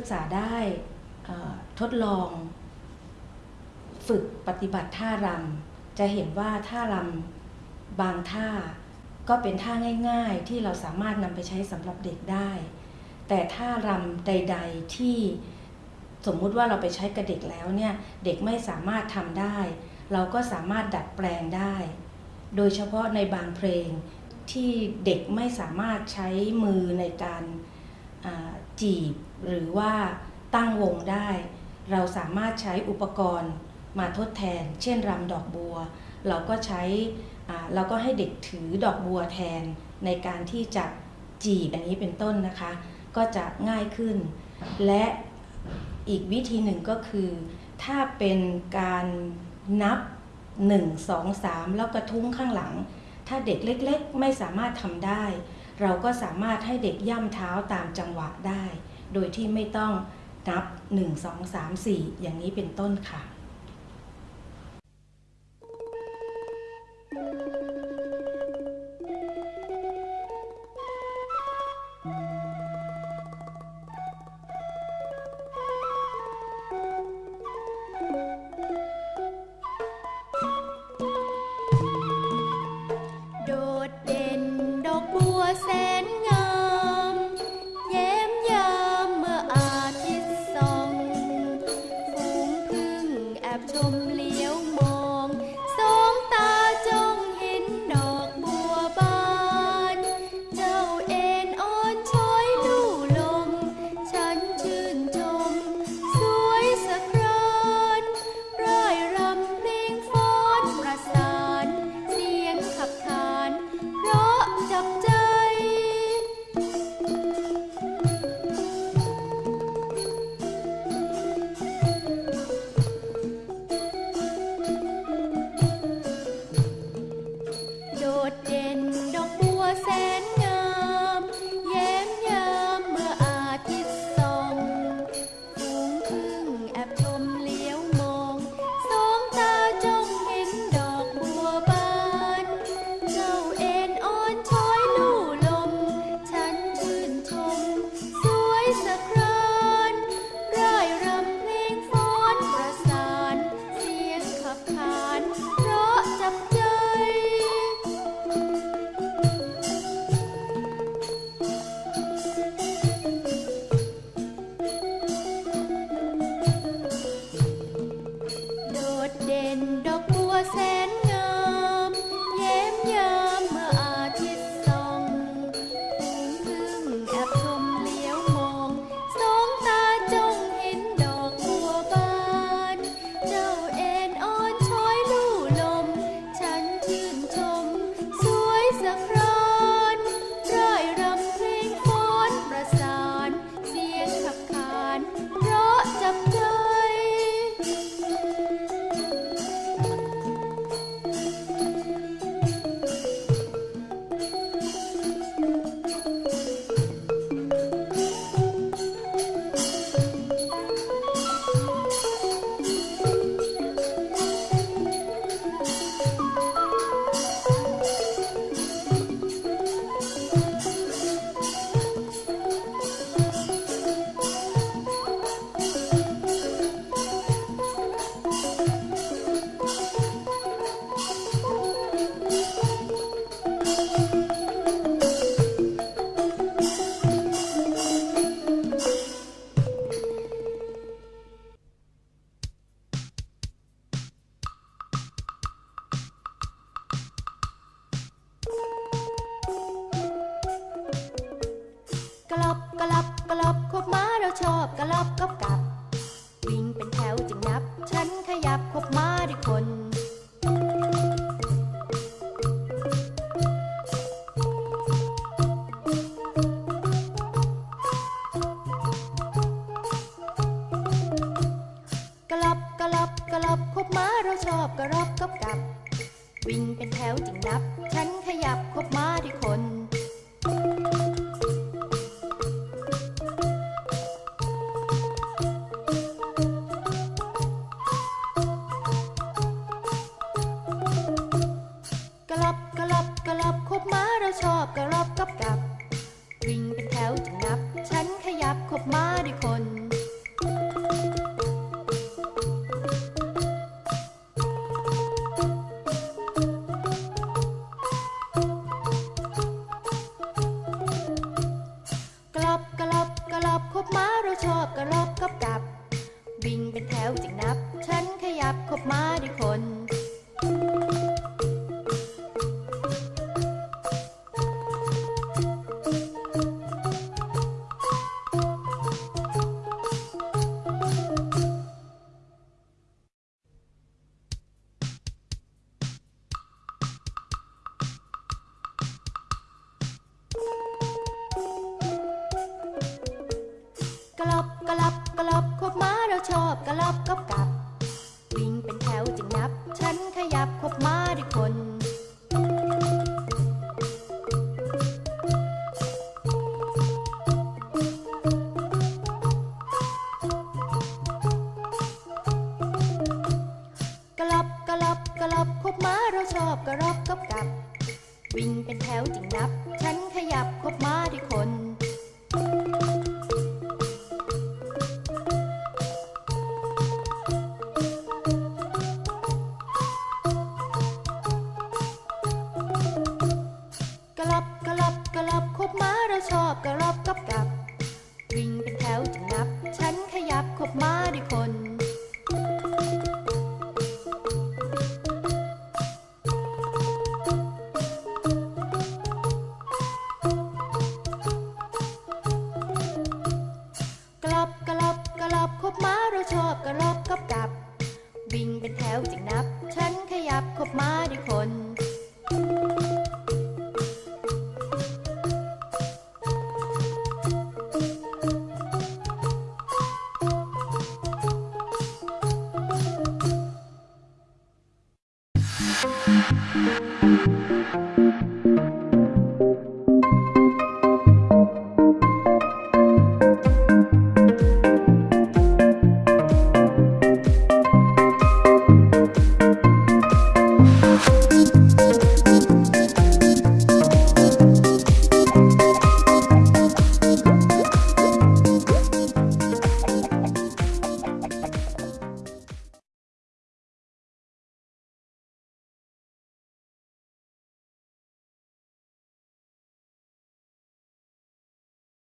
ศึกษาได้ทดลองฝึกปฏิบัติท่ารำจะเห็นว่าท่ารำบางท่าก็เป็นท่าง่ายๆ ที่เราสามารถนำไปใช้สำหรับเด็กได้ แต่ท่ารำใด ๆที่สมมุติว่าเราไปใช้กับเด็กแล้วเนี่ยเด็กไม่สามารถทำได้ เราก็สามารถดัดแปลงได้ โดยเฉพาะในบางเพลงที่เด็กไม่สามารถใช้มือในการจีบ หรือว่าตั้งวงได้ เราสามารถใช้อุปกรณ์มาทดแทน เช่นรำดอกบัว เราก็ใช้เราก็ให้เด็กถือดอกบัวแทนในการที่จะจีบอันนี้เป็นต้นนะคะ ก็จะง่ายขึ้น และอีกวิธีหนึ่งก็คือ ถ้าเป็นการนับ 1 2 3 แล้วกระทุ้งข้างหลัง ถ้าเด็กเล็กๆ ไม่สามารถทำได้ เราก็สามารถให้เด็กย่ำเท้าตามจังหวะได้ โดยที่ไม่ต้องนับ 1 2 3 4 อย่างนี้เป็นต้นค่ะ แดอ ฉันขยับคบมาที่คนกะลับกะลับกะลับคบมาเราชอบกะลับกับกับ ชอบกระลอบกระ เราชอบกระรอบกับ